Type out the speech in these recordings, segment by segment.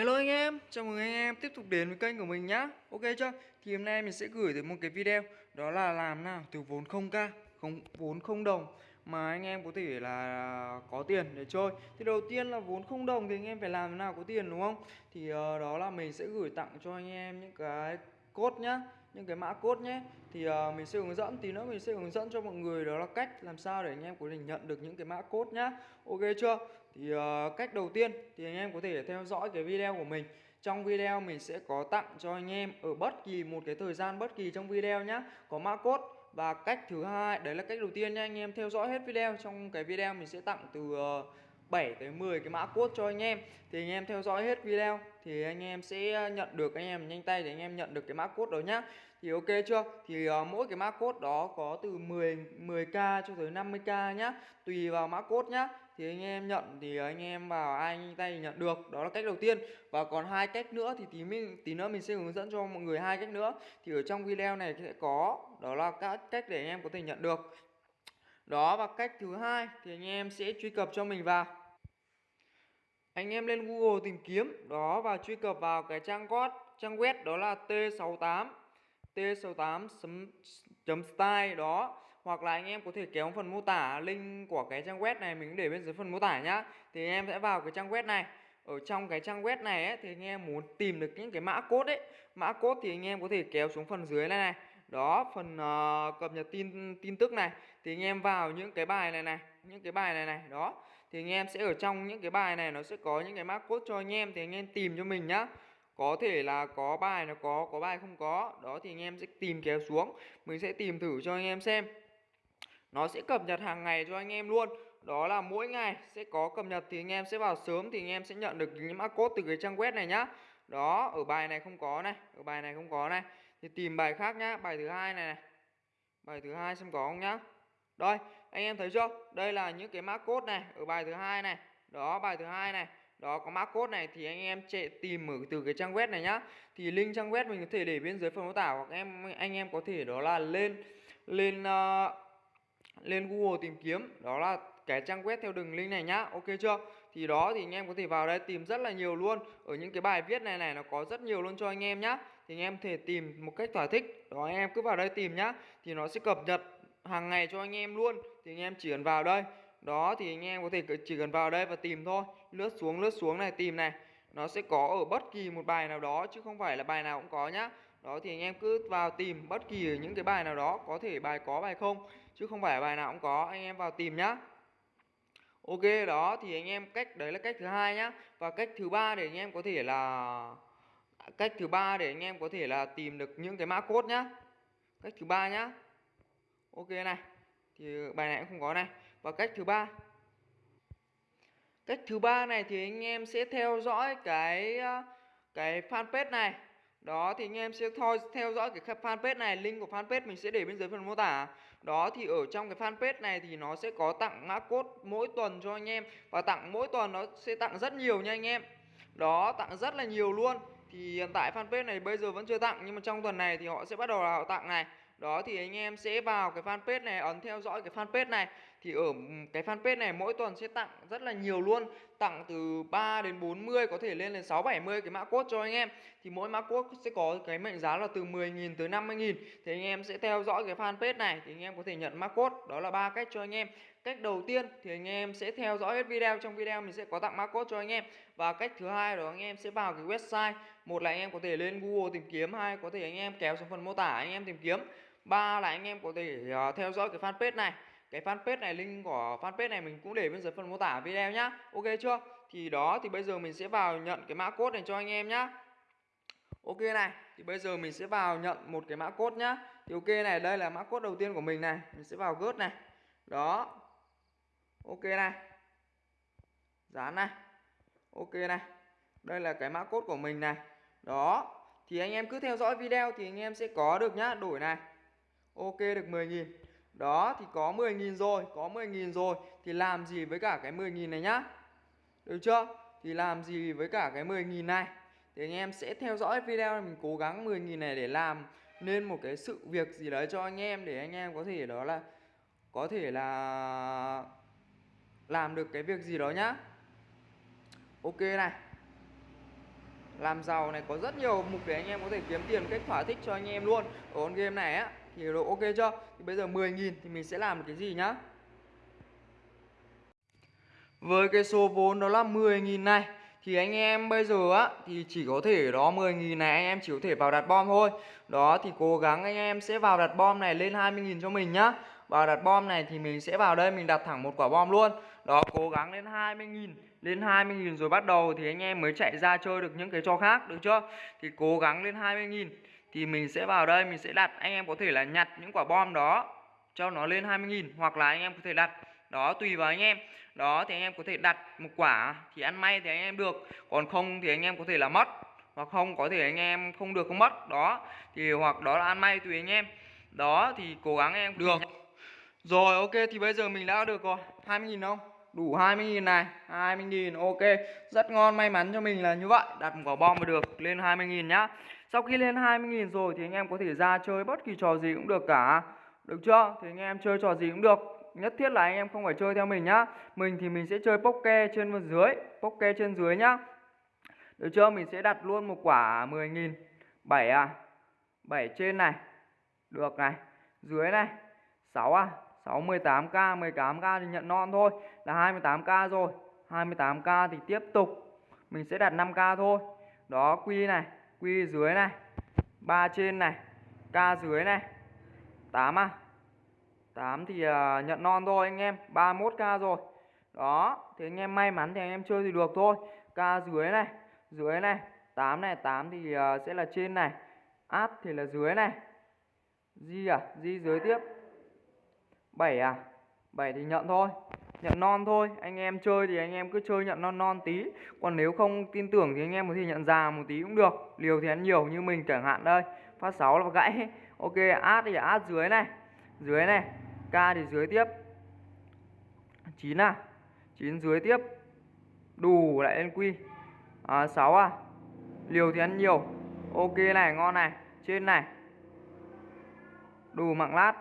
Hello anh em, chào mừng anh em tiếp tục đến với kênh của mình nhá. Ok chưa? Thì hôm nay mình sẽ gửi tới một cái video Đó là làm nào từ vốn 0k, không, vốn không đồng Mà anh em có thể là có tiền để chơi. Thì đầu tiên là vốn không đồng thì anh em phải làm thế nào có tiền đúng không? Thì uh, đó là mình sẽ gửi tặng cho anh em những cái code nhá những cái mã code nhé. Thì uh, mình sẽ hướng dẫn tí nữa mình sẽ hướng dẫn cho mọi người đó là cách làm sao để anh em có thể nhận được những cái mã code nhá. Ok chưa? Thì uh, cách đầu tiên thì anh em có thể theo dõi cái video của mình. Trong video mình sẽ có tặng cho anh em ở bất kỳ một cái thời gian bất kỳ trong video nhé có mã code và cách thứ hai đấy là cách đầu tiên nha anh em. Theo dõi hết video trong cái video mình sẽ tặng từ ờ, uh, 7 tới 10 cái mã code cho anh em. Thì anh em theo dõi hết video thì anh em sẽ nhận được anh em nhanh tay để anh em nhận được cái mã code đó nhá. Thì ok chưa? Thì uh, mỗi cái mã code đó có từ 10 10k cho tới 50k nhá. Tùy vào mã code nhá thì anh em nhận, thì anh em vào ai nhanh tay nhận được. Đó là cách đầu tiên. Và còn hai cách nữa thì tí mình, tí nữa mình sẽ hướng dẫn cho mọi người hai cách nữa. Thì ở trong video này sẽ có, đó là các cách để anh em có thể nhận được. Đó, và cách thứ hai thì anh em sẽ truy cập cho mình vào. Anh em lên Google tìm kiếm. Đó, và truy cập vào cái trang web trang web, đó là T68 T68.style đó hoặc là anh em có thể kéo phần mô tả link của cái trang web này mình để bên dưới phần mô tả nhá. Thì anh em sẽ vào cái trang web này. Ở trong cái trang web này ấy, thì anh em muốn tìm được những cái mã code ấy. Mã code thì anh em có thể kéo xuống phần dưới này này. Đó phần uh, cập nhật tin tin tức này. Thì anh em vào những cái bài này này những cái bài này này đó. Thì anh em sẽ ở trong những cái bài này nó sẽ có những cái mã code cho anh em thì anh em tìm cho mình nhá. Có thể là có bài nó có có bài không có. Đó thì anh em sẽ tìm kéo xuống. Mình sẽ tìm thử cho anh em xem nó sẽ cập nhật hàng ngày cho anh em luôn. Đó là mỗi ngày sẽ có cập nhật thì anh em sẽ vào sớm thì anh em sẽ nhận được những mã code từ cái trang web này nhá. Đó ở bài này không có này ở bài này không có này. Thì tìm bài khác nhá bài thứ hai này, này. Bài thứ hai xem có không nhá. Đây anh em thấy chưa? Đây là những cái mã code này ở bài thứ hai này. Đó bài thứ hai này. Đó có mã code này thì anh em chạy tìm ở từ cái trang web này nhá. Thì link trang web mình có thể để bên dưới phần mô tả hoặc em anh em có thể đó là lên lên uh, lên Google tìm kiếm. Đó là cái trang web theo đường link này nhá. Ok chưa? Thì đó, thì anh em có thể vào đây tìm rất là nhiều luôn. Ở những cái bài viết này này, nó có rất nhiều luôn cho anh em nhá. Thì anh em thể tìm một cách thỏa thích. Đó, anh em cứ vào đây tìm nhá. Thì nó sẽ cập nhật hàng ngày cho anh em luôn. Thì anh em chỉ cần vào đây. Đó, thì anh em có thể chỉ cần vào đây và tìm thôi. Lướt xuống lướt xuống này, tìm này. Nó sẽ có ở bất kỳ một bài nào đó, chứ không phải là bài nào cũng có nhá đó, thì anh em cứ vào tìm bất kỳ những cái bài nào đó, có thể bài có, bài không, chứ không phải bài nào cũng có, anh em vào tìm nhá. Ok, đó, thì anh em cách, đấy là cách thứ hai nhá. Và cách thứ ba để anh em có thể là, cách thứ ba để anh em có thể là tìm được những cái mã code nhá. Cách thứ ba nhá. Ok này, thì bài này cũng không có này. Và cách thứ ba. Cách thứ ba này thì anh em sẽ theo dõi cái cái fanpage này đó, thì anh em sẽ thôi theo dõi cái fanpage này, link của fanpage mình sẽ để bên dưới phần mô tả. Đó, thì ở trong cái fanpage này thì nó sẽ có tặng mã code mỗi tuần cho anh em. Và tặng mỗi tuần nó sẽ tặng rất nhiều nha anh em. Đó, tặng rất là nhiều luôn. Thì hiện tại fanpage này bây giờ vẫn chưa tặng, nhưng mà trong tuần này thì họ sẽ bắt đầu là họ tặng này. Đó, thì anh em sẽ vào cái fanpage này, ấn theo dõi cái fanpage này thì ở ừ, cái fanpage này mỗi tuần sẽ tặng rất là nhiều luôn. Tặng từ 3 đến 40 có thể lên đến 6 70 cái mã code cho anh em. Thì mỗi mã code sẽ có cái mệnh giá là từ 10.000 tới 50.000 thì anh em sẽ theo dõi cái fanpage này thì anh em có thể nhận mã code. Đó là ba cách cho anh em. Cách đầu tiên thì anh em sẽ theo dõi hết video. Trong video mình sẽ có tặng mã code cho anh em. Và cách thứ hai đó, anh em sẽ vào cái website. Một là anh em có thể lên Google tìm kiếm, hai có thể anh em kéo xuống phần mô tả anh em tìm kiếm. Ba là anh em có thể ờ, theo dõi cái fanpage này cái fanpage này, link của fanpage này mình cũng để bên dưới phần mô tả video nhá. Ok chưa? Thì đó, thì bây giờ mình sẽ vào nhận cái mã code này cho anh em nhá. Ok này, thì bây giờ mình sẽ vào nhận một cái mã code nhá. Thì ok này, đây là mã code đầu tiên của mình này. Mình sẽ vào gớt này. Đó. Ok này. Dán này. Ok này. Đây là cái mã code của mình này. Đó. Thì anh em cứ theo dõi video thì anh em sẽ có được nhá. Đổi này. Ok, được 10.000 đó, thì có 10.000 rồi, có 10.000 rồi, thì làm gì với cả cái 10.000 này nhá? Được chưa? Thì làm gì với cả cái 10.000 này? Thì anh em sẽ theo dõi video này, mình cố gắng 10.000 này để làm nên một cái sự việc gì đấy cho anh em để anh em có thể đó là, có thể là làm được cái việc gì đó nhá. Ok này. Làm giàu này, có rất nhiều mục để anh em có thể kiếm tiền, cách thỏa thích cho anh em luôn. Ở con game này á thì độ ok chưa? Thì bây giờ 10.000 thì mình sẽ làm được cái gì nhá? Với cái số vốn đó là 10.000 này, thì anh em bây giờ á, thì chỉ có thể đó 10.000 này anh em chỉ có thể vào đặt bom thôi. Đó, thì cố gắng anh em sẽ vào đặt bom này lên 20.000 cho mình nhá. Vào đặt bom này thì mình sẽ vào đây mình đặt thẳng một quả bom luôn. Đó, cố gắng lên 20.000 lên 20.000 rồi bắt đầu thì anh em mới chạy ra chơi được những cái trò khác, được chưa? Thì cố gắng lên 20.000 thì mình sẽ vào đây, mình sẽ đặt, anh em có thể là nhặt những quả bom đó, cho nó lên 20.000 hoặc là anh em có thể đặt đó, tùy vào anh em. Đó, thì anh em có thể đặt một quả thì ăn may thì anh em được, còn không thì anh em có thể là mất, hoặc không có thể anh em không được, không mất. Đó, thì hoặc đó là ăn may, tùy anh em. Đó, thì cố gắng anh em được. Rồi, ok, thì bây giờ mình đã được ờ, rồi 20.000 không? Đủ 20.000 này 20.000 ok. Rất ngon, may mắn cho mình là như vậy. Đặt một quả bom mà được, lên 20.000 nhá sau khi lên 20.000 rồi thì anh em có thể ra chơi bất kỳ trò gì cũng được cả. Được chưa? Thì anh em chơi trò gì cũng được. Nhất thiết là anh em không phải chơi theo mình nhá. Mình thì mình sẽ chơi poker trên và dưới poker trên dưới nhá. Được chưa? Mình sẽ đặt luôn một quả 10.000 7 à? 7 trên này. Được này. Dưới này. 6 à? 6 18k 18k thì nhận non thôi. Là 28k rồi. 28k thì tiếp tục. Mình sẽ đặt 5k thôi. Đó, quy này. Q dưới này 3 trên này k dưới này. 8 à? 8 thì uh, nhận non thôi anh em 31k rồi. Đó Thế anh em may mắn thì anh em chơi thì được thôi. K dưới này dưới này. 8 này 8 thì uh, sẽ là trên này. Át thì là dưới này. Di à? Di dưới tiếp. 7 à? 7 thì nhận thôi nhận non thôi. Anh em chơi thì anh em cứ chơi nhận non non tí. Còn nếu không tin tưởng thì anh em có thể nhận già một tí cũng được. Liều thì ăn nhiều như mình chẳng hạn đây. Phát 6 là gãy. Ok át thì át dưới này. Dưới này. K thì dưới tiếp. 9 à. 9 dưới tiếp. Đủ lại lên quy à, 6 à. Liều thì ăn nhiều. Ok này ngon này. Trên này. Đủ mạng lát.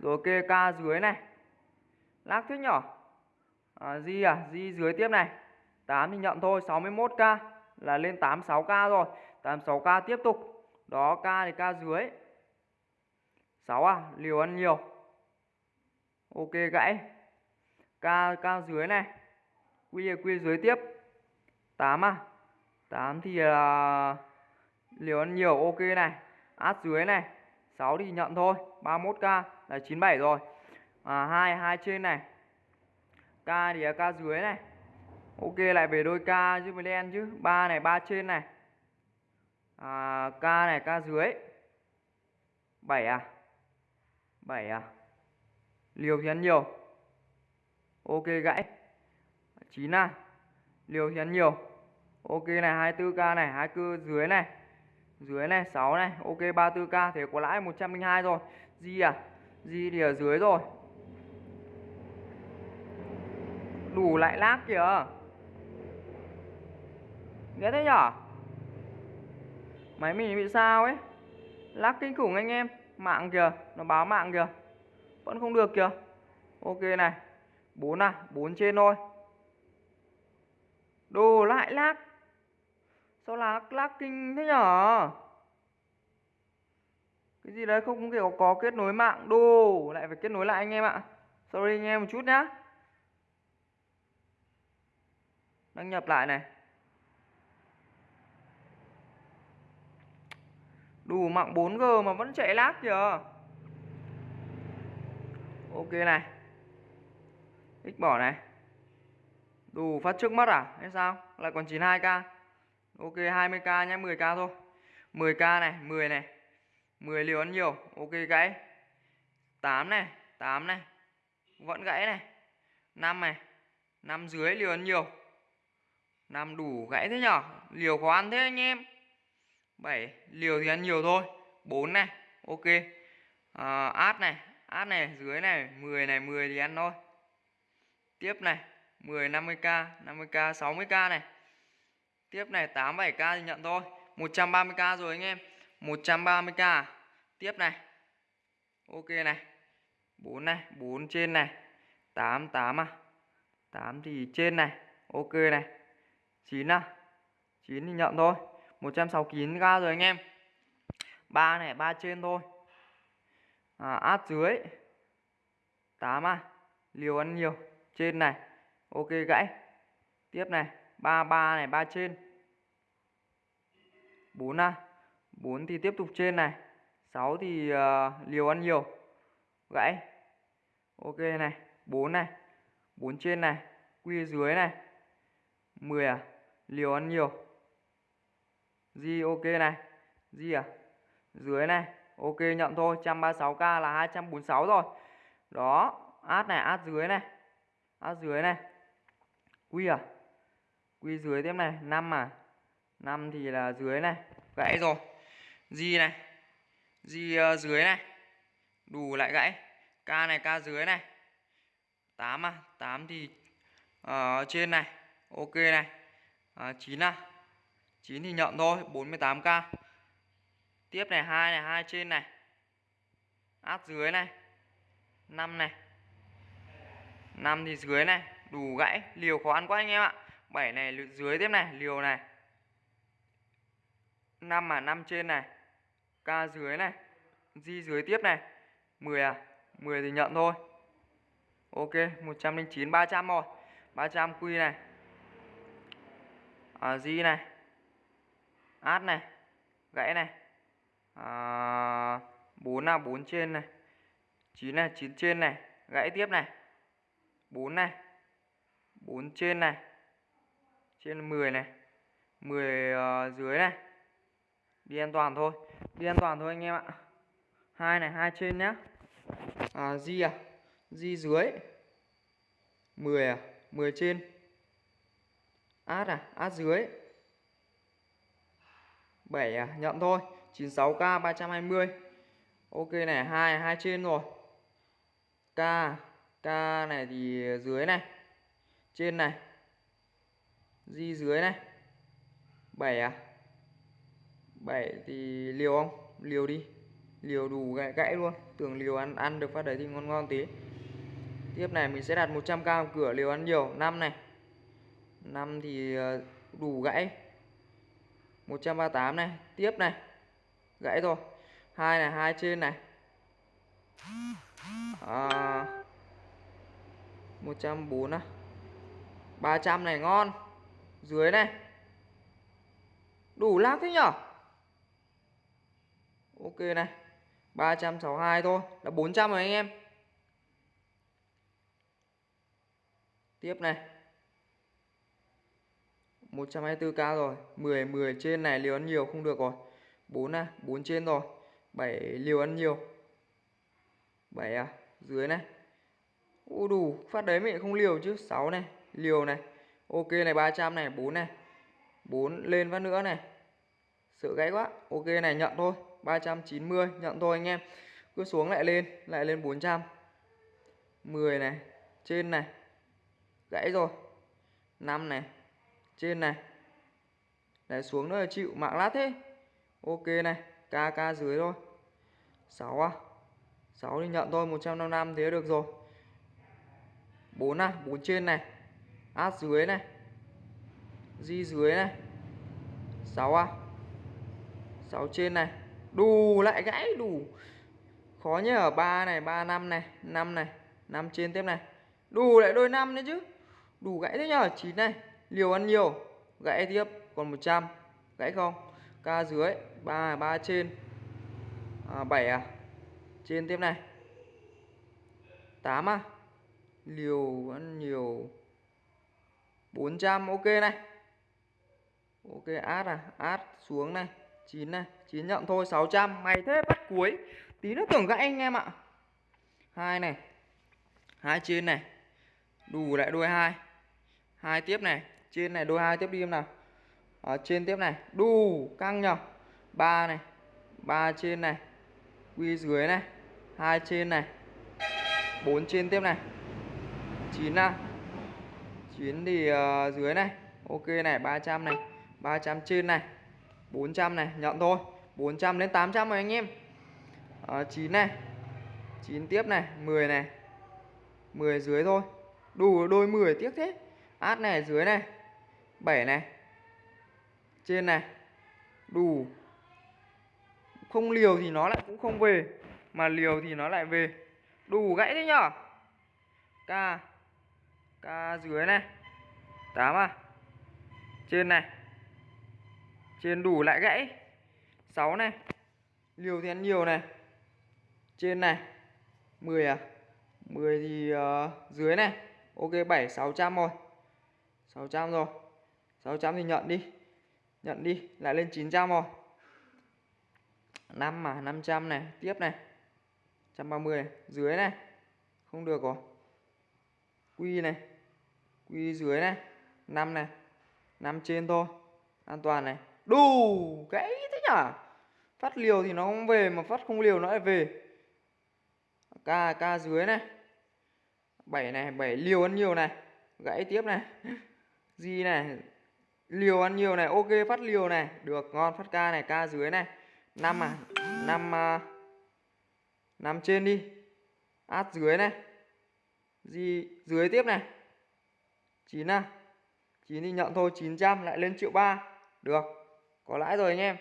Rồi ok k dưới này lác thuyết nhỏ. À, di à di dưới tiếp này. 8 thì nhận thôi 61k là lên 86k rồi. 86k tiếp tục. Đó k thì k dưới. 6 à liều ăn nhiều. Ok gãy. K k dưới này. Quy quy dưới tiếp. 8 à. 8 thì là liều ăn nhiều ok này. Át dưới này. 6 thì nhận thôi 31k là 97 rồi à, 2 2 trên này. K thì là k dưới này. Ok lại về đôi k chứ mới đen chứ. 3 này 3 trên này. À, k này k dưới. 7 à? 7 à? Liều thì ăn nhiều. Ok gãy. 9 à? Liều thì ăn nhiều. Ok này 24k này 24 dưới này. Dưới này 6 này. Ok 34k thế có lãi 102 rồi. Di à? Di thì ở dưới rồi. Đủ lại lag kìa. Ghét thế nhở? Máy mình bị sao ấy? Lag kinh khủng anh em. Mạng kìa, nó báo mạng kìa. Vẫn không được kìa. Ok này 4 à 4 trên thôi. Đồ lại lag Sao là lag kinh thế nhở? Cái gì đấy, không kiểu có kết nối mạng. Đồ, lại phải kết nối lại anh em ạ. Sorry anh em một chút nhá. Đăng nhập lại này. Đủ mạng 4G mà vẫn chạy lag kìa. Ok này. X bỏ này. Đủ phát trước mắt à? Hay sao? Lại còn 92k Ok 20k nhé 10k thôi. 10k này 10 này. 10 liều ăn nhiều. Ok, gãy. 8 này 8 này. Vẫn gãy này. 5 này. 5 dưới liều ăn nhiều năm đủ gãy thế nhở? Liều khó ăn thế anh em. 7 liều thì ăn nhiều thôi. 4 này Ok. À, át này át này dưới này 10 này 10 thì ăn thôi. Tiếp này 10 50k 50k 60k này. Tiếp này 87k thì nhận thôi. 130k rồi anh em. 130k Tiếp này. Ok này. 4 này 4 trên này. 88 à? 8 thì trên này. Ok này. 9 à? 9 thì nhận thôi. 169k rồi anh em. 3 này 3 trên thôi. À, át dưới. 8 à? Liều ăn nhiều. Trên này. Ok gãy. Tiếp này. ba ba này 3 trên. 4 à? 4 thì tiếp tục trên này. 6 thì uh, liều ăn nhiều. Gãy. Ok này. 4 này. 4 trên này. Quy dưới này. 10 à? Liều ăn nhiều. Di ok này. Di à? Dưới này. Ok nhận thôi. 136k là 246 rồi. Đó. Át này át dưới này. Át dưới này. Quy à? Quy dưới tiếp này. 5 à? 5 thì là dưới này. Gãy rồi. Di này. Di uh, ờ, dưới này. Đủ lại gãy. K này K dưới này. 8 à? 8 thì uh, trên này. Ok này à, 9 à? 9 thì nhận thôi 48k tiếp này hai này hai trên này. Áp dưới này. 5 này. 5 thì dưới này đủ gãy. Liều khó ăn quá anh em ạ. 7 này dưới tiếp này liều này. 5 à 5 trên này. K dưới này. Di dưới tiếp này. 10 à? 10 thì nhận thôi. Ok 109 300 rồi. 300 quy này. Ờ, à, Di này. Át này. Gãy này. Ờ, à, 4 là 4 trên này. 9 là 9 trên này. Gãy tiếp này. 4 này. 4 trên này. Trên 10 này. 10 uh, ờ, dưới này. Đi an toàn thôi. Đi an toàn thôi anh em ạ. Hai này hai trên nhá. À, di à. Di dưới. 10 à. 10 trên át à át dưới. 7 à nhận thôi. 96k 320 ok này hai hai trên rồi. K k này thì dưới này. Trên này. Di dưới này. 7 à. 7 thì liều không? Liều đi. Liều đủ gãy, gãy luôn. Tưởng liều ăn ăn được phát đấy thì ngon ngon tí. Tiếp này mình sẽ đặt 100k cửa liều ăn nhiều. 5 này. 5 thì ờ, đủ gãy. 138 này tiếp này. Gãy rồi hai này hai trên này. À, 140 à 300 này. Ngon. Dưới này. Đủ lác thế nhở? Ok này. 362 thôi. Là 400 rồi anh em. Tiếp này. 124k rồi. 10 10 trên này liều ăn nhiều không được rồi. 4 à 4 trên rồi. 7 liều ăn nhiều. 7 à dưới này. U đủ, phát đấy mẹ không liều chứ. 6 này, liều này. Ok này 300 này 4 này. 4 lên phát nữa này. Sợ gãy quá. Ok này, nhận thôi. 390 nhận thôi anh em. Cứ xuống lại lên lại lên 400 10 này, trên này. Gãy rồi. 5 này trên này. Đấy xuống nữa là chịu, mạng lát thế. Ok này kk dưới thôi. 6 à? 6 thì nhận thôi 155 thế được rồi. 4 à? 4 trên này. Át dưới này. Di dưới này. 6 à? 6 trên này. Đủ lại gãy đủ khó nhỉ ở 3 này 3 5 này 5 này 5 trên tiếp này. Đủ lại đôi 5 nữa chứ. Đủ gãy thế nhờ 9 này liều ăn nhiều gãy tiếp còn 100 gãy không? Ca dưới 3 3 trên. À, 7 à? Trên tiếp này. 8 à? Liều ăn nhiều. 400 ok này. Ok át à? Át xuống này. 9 này. 9 nhận thôi 600 mày thế bắt cuối. Tí nữa tưởng gãy anh em ạ. Hai này. Hai trên này. Đủ lại đuôi hai. Hai tiếp này trên này đôi hai tiếp đi em nào. Ở trên tiếp này. Đu căng nhở. Ba này. Ba trên này. Quy dưới này. Hai trên này. Bốn trên tiếp này. Chín à. Chín thì uh, dưới này. Ok này 300 này. 300 trên này. 400 này nhận thôi. 400 đến 800 rồi anh em. À, 9 này. 9 tiếp này 10 này. 10 dưới thôi. Đủ đôi 10 tiếc thế. Át này dưới này. 7 này. Trên này. Đủ. Không liều thì nó lại cũng không về Mà liều thì nó lại về. Đủ gãy thế nhở? K. K dưới này. 8 à? Trên này. Trên đủ lại gãy. 6 này. Liều thì ăn nhiều này. Trên này. 10 à? 10 thì uh, dưới này. Ok 7 600 rồi 600 rồi. 600 thì nhận đi. Nhận đi, Lại lên 900 rồi. 5 mà 500 này, Tiếp này. 130 này. Dưới này. Không được rồi. Quy này, Quy dưới này. 5 này 5 trên thôi. An toàn này. Đủ Gãy thế nhở? Phát liều thì nó không về Mà phát không liều nó lại về. K K dưới này. 7 này 7 liều ăn nhiều này. Gãy tiếp này. Gì này. Liều ăn nhiều này Ok phát liều này. Được ngon phát ca này ca dưới này. Năm à 5 uh, 5 trên đi. Át dưới này. Gì dưới tiếp này. Chín à chín thì nhận thôi 900 lại lên triệu ba. Được Có lãi rồi anh em.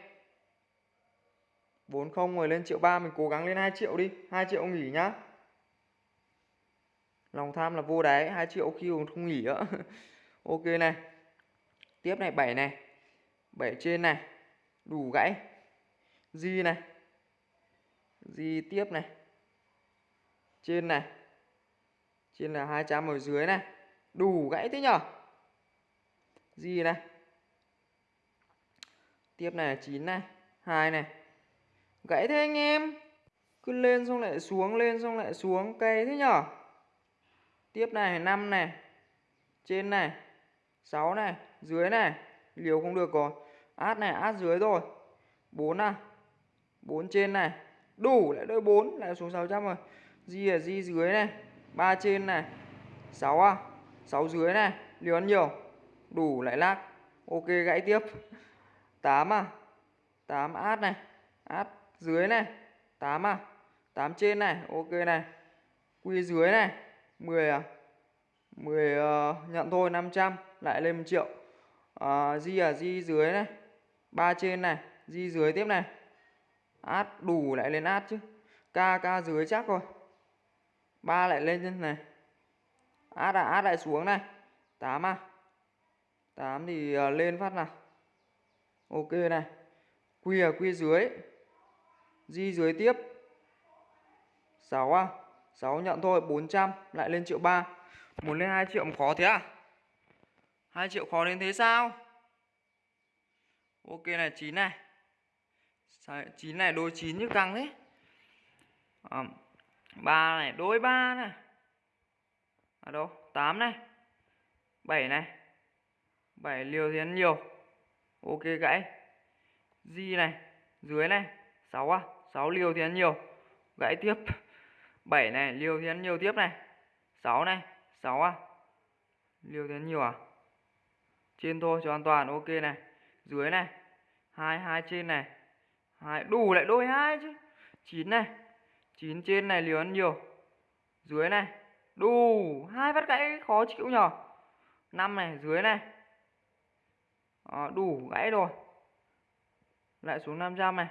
40 rồi lên triệu ba Mình cố gắng lên 2 triệu đi. 2 triệu nghỉ nhá. Lòng tham là vô đáy 2 triệu khi không nghỉ á. Ok này. Tiếp này 7 này. 7 trên này. Đủ gãy. Di này. Di tiếp này. Trên này. Trên là 200 ở dưới này. Đủ gãy thế nhở? Di này. Tiếp này là 9 này. 2 này. Gãy thế anh em. Cứ lên xong lại xuống, Lên xong lại xuống. Cây thế nhở? Tiếp này 5 này. Trên này. 6 này Dưới này. Liều không được rồi. Át này át dưới rồi 4 à. 4 trên này. Đủ lại đôi 4 Lại xuống 600 rồi. Di ở di dưới này. 3 trên này. 6 à. 6 dưới này. Liều ăn nhiều. Đủ lại lắc Ok gãy tiếp. 8 à. 8 át này. Át dưới này. 8 à. 8 trên này. Ok này. Quy dưới này. 10 à. 10 uh, ờ, nhận thôi 500 lại lên 1 triệu. À, Di à Di dưới này. Ba trên này Di dưới tiếp này. Át đủ lại lên át chứ. K K dưới chắc rồi. Ba lại lên trên này. Át à át lại xuống này. 8 à. 8 thì uh, lên phát nào. Ok này. Quy ở quy dưới. Di dưới tiếp. 6 à. 6 nhận thôi 400 lại lên triệu 3 Muốn lên 2 triệu khó thế à? 2 triệu khó đến thế sao? Ok này 9 này. 9 này? Đôi 9 như căng thế. À, 3 này đôi 3 này. Ở đâu? 8 này. 7 này. 7 liều thì ăn nhiều. Ok gãy. Di này Dưới này. 6 à? 6 liều thì ăn nhiều. Gãy tiếp. 7 này liều thì ăn nhiều tiếp này. 6 này. 6 à? Liều thì ăn nhiều à? Trên thôi cho an toàn. Ok này Dưới này 2 2 trên này hai đủ lại đôi hai chứ. Chín này chín trên này liều ăn nhiều. Dưới này Đủ hai phát gãy khó chịu nhờ 5 này dưới này. À, Đủ gãy rồi. Lại xuống 500 này.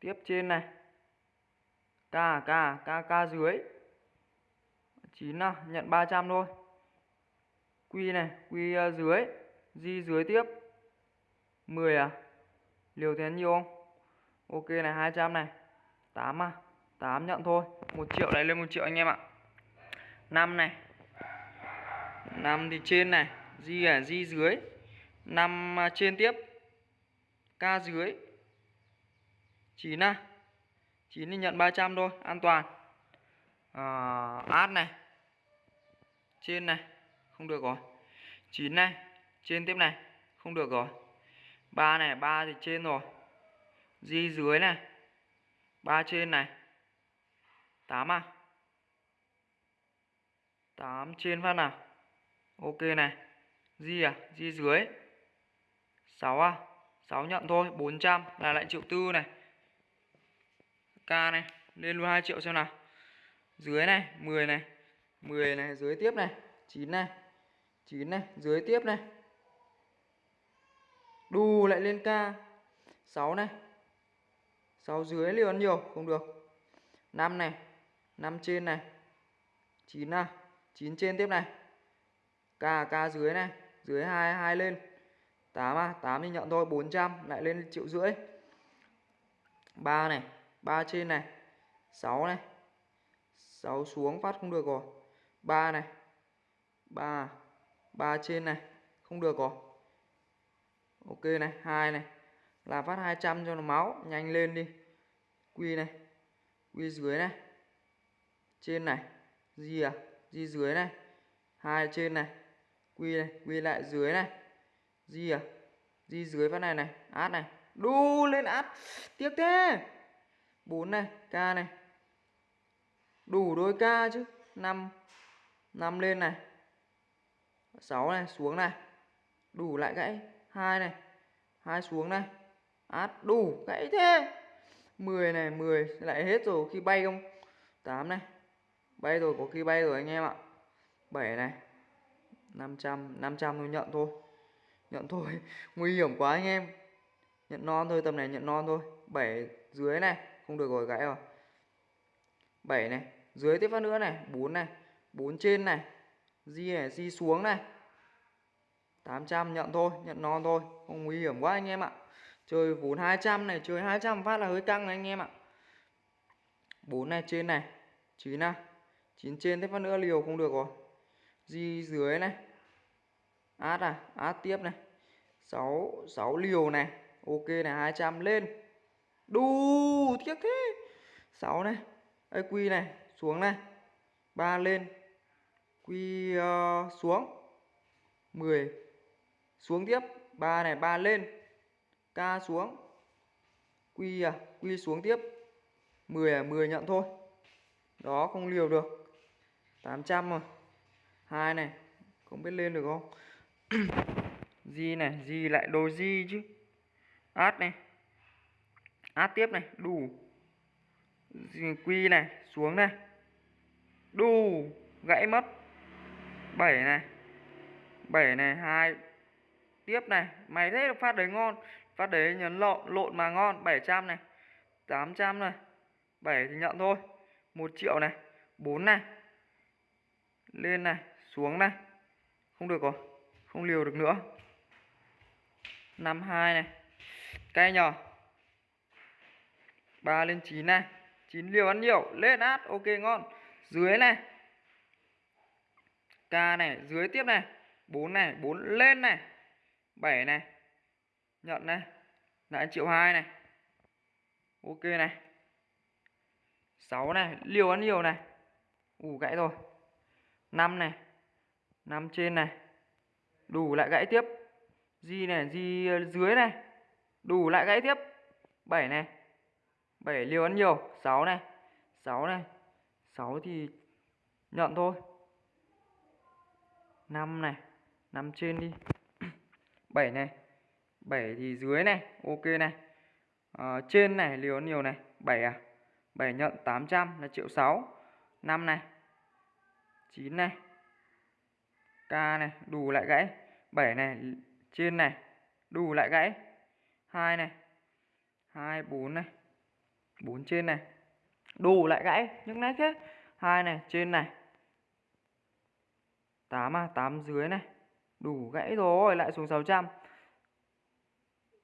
Tiếp trên này. K K K K dưới. 9 nào nhận 300 thôi. Quy này Quy ờ, dưới Di dưới tiếp. 10 à? Liều thế nhiều không? Ok này 200 này. 8 à? 8 nhận thôi. 1 triệu này lên 1 triệu anh em ạ. 5 này. 5 thì trên này. Di à Di dưới. 5 ờ, trên tiếp. K dưới. 9 à? 9 thì nhận 300 thôi An toàn. À, Át này. Trên này. Không được rồi. 9 này, Trên tiếp này. Không được rồi. 3 này 3 thì trên rồi. Di dưới này. 3 trên này. 8 à? 8 trên phát nào? Ok này. Di à? Di dưới. 6 à? 6 nhận thôi 400 là lại triệu tư này. K này, Lên luôn 2 triệu xem nào. Dưới này 10 này. 10 này, dưới tiếp này. 9 này. 9 này, dưới tiếp này. Đù lại lên ca. 6 này. 6 dưới liều ăn nhiều, không được. 5 này. 5 trên này. 9 à. 9 trên tiếp này. Ca ca dưới này. Dưới 2 2 lên. 8 à 8 thì nhận thôi 400 lại lên triệu rưỡi. 3 này. 3 trên này. 6 này. 6 xuống phát không được rồi. 3 này. 3 3 trên này, không được rồi. Ok này, hai này. Là phát 200 cho nó máu, nhanh lên đi. Quy này quy dưới này. Trên này gì à gì dưới này. Hai trên này quy này quy lại dưới này. Gì à gì dưới phát này này, át này. Đu lên át, tiếc thế. Bốn này ca này. Đủ đôi ca chứ. Năm năm lên này. 6 này, xuống này. Đủ lại gãy. Hai này. Hai xuống này. Át, đủ, gãy thế. 10 này 10 lại hết rồi, khi bay không? 8 này. Bay rồi, có khi bay rồi anh em ạ. 7 này. 500 500 thôi, nhận thôi. Nhận thôi. Nguy hiểm quá anh em. Nhận non thôi, tầm này nhận non thôi. 7 dưới này. Không được rồi gãy rồi. 7 này. Dưới tiếp phát nữa này. 4 này. 4 trên này. Di này, di xuống này. 800 nhận thôi nhận non thôi không nguy hiểm quá anh em ạ. Chơi vốn 200 này chơi 200 phát là hơi căng này anh em ạ. 4 này trên này 9 này 9 trên thế phát nữa liều không được rồi. Di dưới này át à át tiếp này. 6 6 liều này ok này 200 lên. Đu tiếc thế. 6 này đây quy này xuống này. 3 lên quy uh, ờ, xuống. 10 xuống tiếp. 3 này 3 lên. K xuống. Quy à Quy xuống tiếp. 10 à 10 nhận thôi. Đó, không liều được. 800 rồi. Hai này, Không biết lên được không? Di này Di lại đồ Di chứ. Át này. Át tiếp này, Đủ. Quy này, Xuống này. Đủ, Gãy mất. 7 này. 7 này 2 Tiếp này Mày thế được phát đấy ngon Phát đấy nhấn lộn, lộn mà ngon 700 này 800 này 7 thì nhận thôi 1 triệu này 4 này Lên này Xuống này Không được rồi Không liều được nữa. 52 này Cay nhờ 3 lên 9 này 9 liều ăn nhiều Lên át Ok ngon. Dưới này K này Dưới tiếp này 4 này 4 lên này 7 này, nhận này lại triệu hai này, ok này 6 này, liều ăn nhiều này, ủ gãy rồi 5 này 5 trên này, đủ lại gãy tiếp, di này, di dưới này, đủ lại gãy tiếp 7 này 7 liều ăn nhiều 6 này 6 này 6 thì nhận thôi 5 này 5 trên đi. 7 này 7 thì dưới này ok này. À, trên này liều nhiều này 7 à? 7 nhận 800 là triệu 6 5 này 9 này K này đủ lại gãy. 7 này trên này đủ lại gãy. 2 này 2 4 này 4 trên này đủ lại gãy. Những nét thế. 2 này trên này 8 à? 8 dưới này đủ gãy rồi lại xuống 600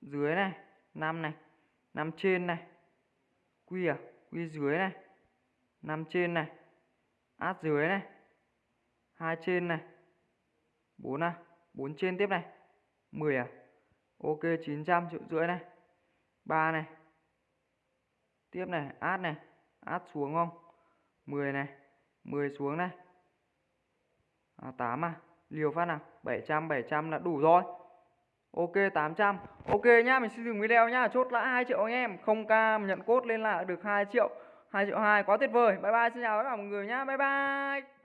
dưới này 5 này 5 trên này. Quy à? Quy dưới này. 5 trên này. Át dưới này. Hai trên này. 4 à? 4 trên tiếp này. 10 à? Ok 900 triệu rưỡi này. 3 này. Tiếp này át này. Át xuống không? 10 này. 10 xuống này. À, 8 à? Liều phát nào? 700 700 là đủ rồi. Ok 800 Ok nhá, mình xin dừng video nhá. Chốt lãi 2 triệu anh em. 0k nhận cốt lên là được 2 triệu 2 triệu 2 quá tuyệt vời. Bye bye, xin chào tất cả mọi người nhá. Bye bye.